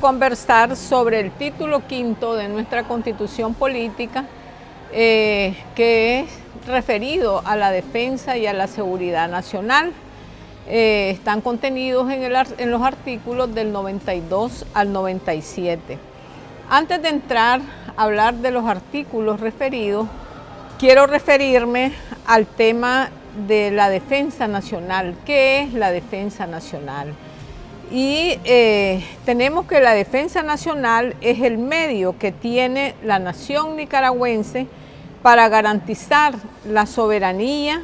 conversar sobre el título quinto de nuestra constitución política, eh, que es referido a la defensa y a la seguridad nacional. Eh, están contenidos en, en los artículos del 92 al 97. Antes de entrar a hablar de los artículos referidos, quiero referirme al tema de la defensa nacional. ¿Qué es la defensa nacional? Y eh, tenemos que la defensa nacional es el medio que tiene la nación nicaragüense para garantizar la soberanía,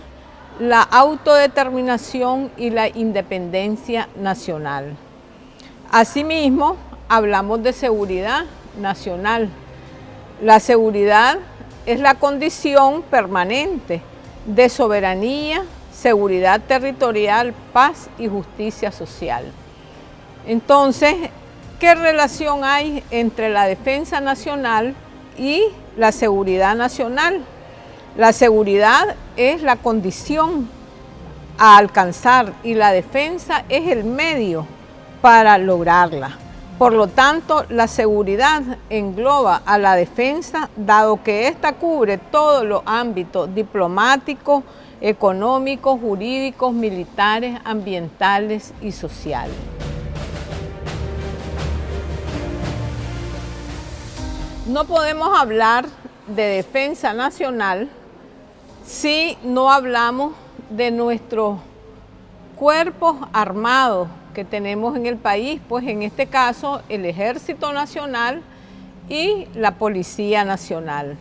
la autodeterminación y la independencia nacional. Asimismo, hablamos de seguridad nacional. La seguridad es la condición permanente de soberanía, seguridad territorial, paz y justicia social. Entonces, ¿qué relación hay entre la defensa nacional y la seguridad nacional? La seguridad es la condición a alcanzar y la defensa es el medio para lograrla. Por lo tanto, la seguridad engloba a la defensa, dado que ésta cubre todos los ámbitos diplomáticos, económicos, jurídicos, militares, ambientales y sociales. No podemos hablar de defensa nacional si no hablamos de nuestros cuerpos armados que tenemos en el país, pues en este caso el Ejército Nacional y la Policía Nacional.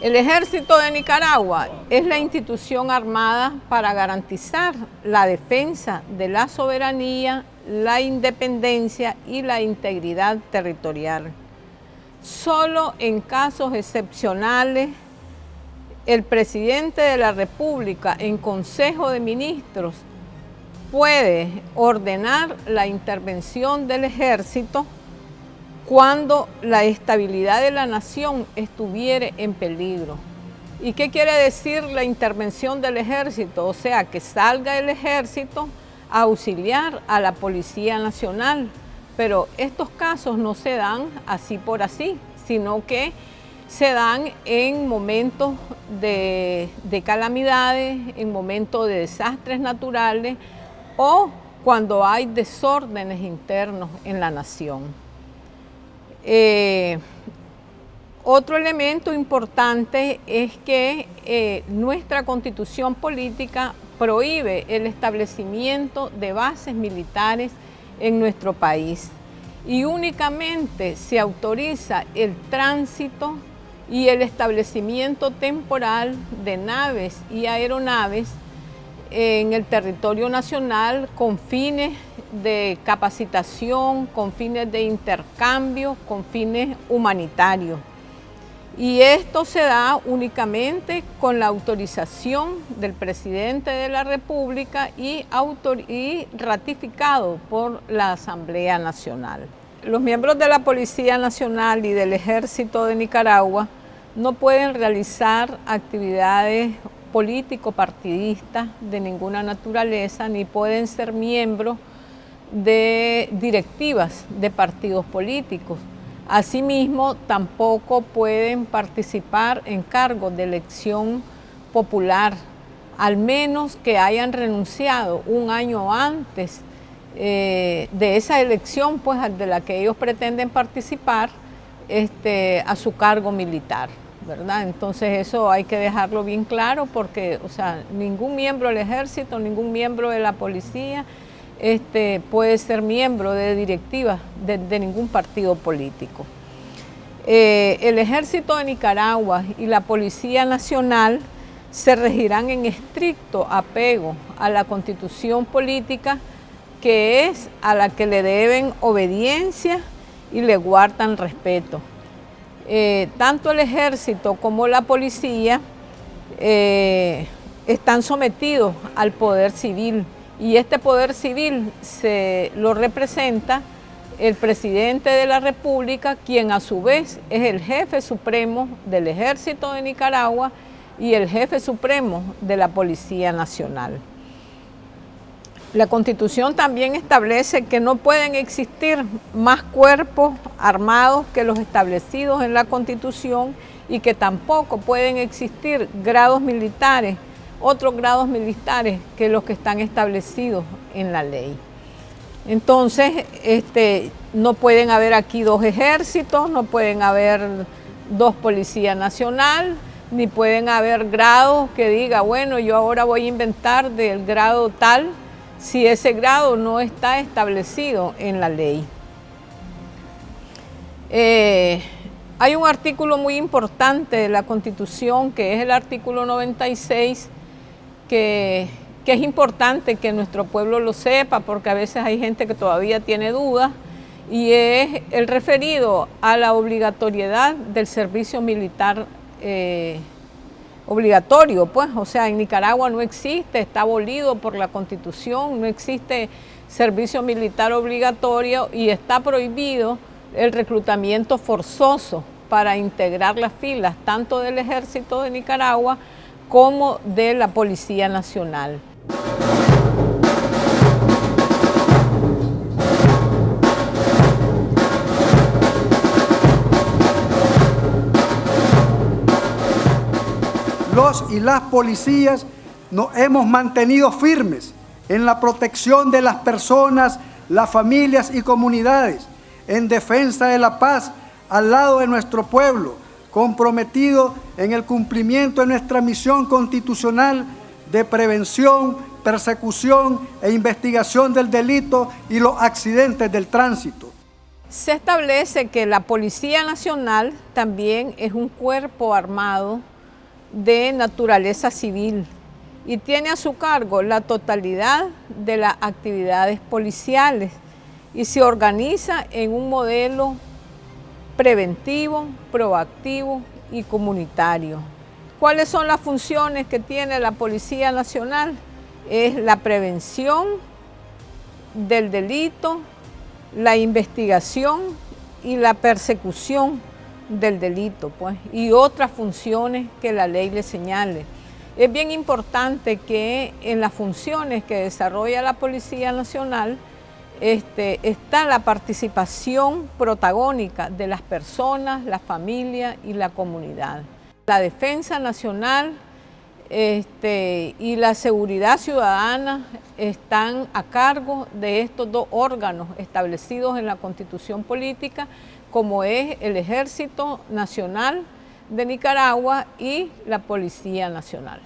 El Ejército de Nicaragua es la institución armada para garantizar la defensa de la soberanía, la independencia y la integridad territorial. Solo en casos excepcionales, el presidente de la República en Consejo de Ministros puede ordenar la intervención del ejército cuando la estabilidad de la nación estuviere en peligro. ¿Y qué quiere decir la intervención del ejército? O sea, que salga el ejército a auxiliar a la Policía Nacional, pero estos casos no se dan así por así, sino que se dan en momentos de, calamidades, en momentos de desastres naturales o cuando hay desórdenes internos en la nación. Eh, otro elemento importante es que eh, nuestra constitución política prohíbe el establecimiento de bases militares en nuestro país y únicamente se autoriza el tránsito y el establecimiento temporal de naves y aeronaves en el territorio nacional con fines de capacitación, con fines de intercambio, con fines humanitarios. Y esto se da únicamente con la autorización del presidente de la República y, ratificado por la Asamblea Nacional. Los miembros de la Policía Nacional y del Ejército de Nicaragua no pueden realizar actividades político-partidistas de ninguna naturaleza, ni pueden ser miembros de directivas de partidos políticos. Asimismo, tampoco pueden participar en cargos de elección popular, al menos que hayan renunciado un año antes eh, de esa elección pues, de la que ellos pretenden participar este, a su cargo militar. ¿verdad? Entonces eso hay que dejarlo bien claro porque o sea, ningún miembro del ejército, ningún miembro de la policía, este, puede ser miembro de directiva de, ningún partido político. Eh, el Ejército de Nicaragua y la Policía Nacional se regirán en estricto apego a la Constitución política que es a la que le deben obediencia y le guardan respeto. Eh, tanto el ejército como la policía eh, están sometidos al poder civil y este poder civil se lo representa el presidente de la República, quien a su vez es el jefe supremo del Ejército de Nicaragua y el jefe supremo de la Policía Nacional. La Constitución también establece que no pueden existir más cuerpos armados que los establecidos en la Constitución y que tampoco pueden existir grados militares, otros grados militares que los que están establecidos en la ley. Entonces, este, no pueden haber aquí dos ejércitos, no pueden haber dos policías nacional, ni pueden haber grados que diga, bueno, yo ahora voy a inventar del grado tal, si ese grado no está establecido en la ley. Eh, hay un artículo muy importante de la Constitución, que es el artículo 96, que, es importante que nuestro pueblo lo sepa, porque a veces hay gente que todavía tiene dudas, y es el referido a la obligatoriedad del servicio militar eh, obligatorio, pues, o sea, en Nicaragua no existe, está abolido por la Constitución, no existe servicio militar obligatorio y está prohibido el reclutamiento forzoso para integrar las filas tanto del Ejército de Nicaragua como de la Policía Nacional. los y las policías nos hemos mantenido firmes en la protección de las personas, las familias y comunidades, en defensa de la paz al lado de nuestro pueblo, comprometido en el cumplimiento de nuestra misión constitucional de prevención, persecución e investigación del delito y los accidentes del tránsito. Se establece que la Policía Nacional también es un cuerpo armado de naturaleza civil y tiene a su cargo la totalidad de las actividades policiales y se organiza en un modelo preventivo, proactivo y comunitario. ¿Cuáles son las funciones que tiene la Policía Nacional? Es la prevención del delito, la investigación y la persecución del delito pues, y otras funciones que la ley le señale. Es bien importante que en las funciones que desarrolla la Policía Nacional este, está la participación protagónica de las personas, la familia y la comunidad. La defensa nacional este, y la seguridad ciudadana están a cargo de estos dos órganos establecidos en la Constitución Política, como es el Ejército Nacional de Nicaragua y la Policía Nacional.